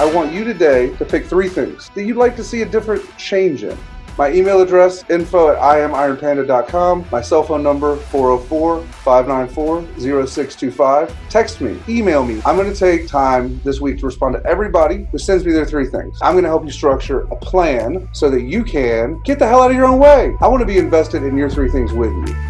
I want you today to pick three things that you'd like to see a different change in. My email address, info at imironpanda.com. My cell phone number, 404-594-0625. Text me, email me. I'm gonna take time this week to respond to everybody who sends me their three things. I'm gonna help you structure a plan so that you can get the hell out of your own way. I wanna be invested in your three things with you.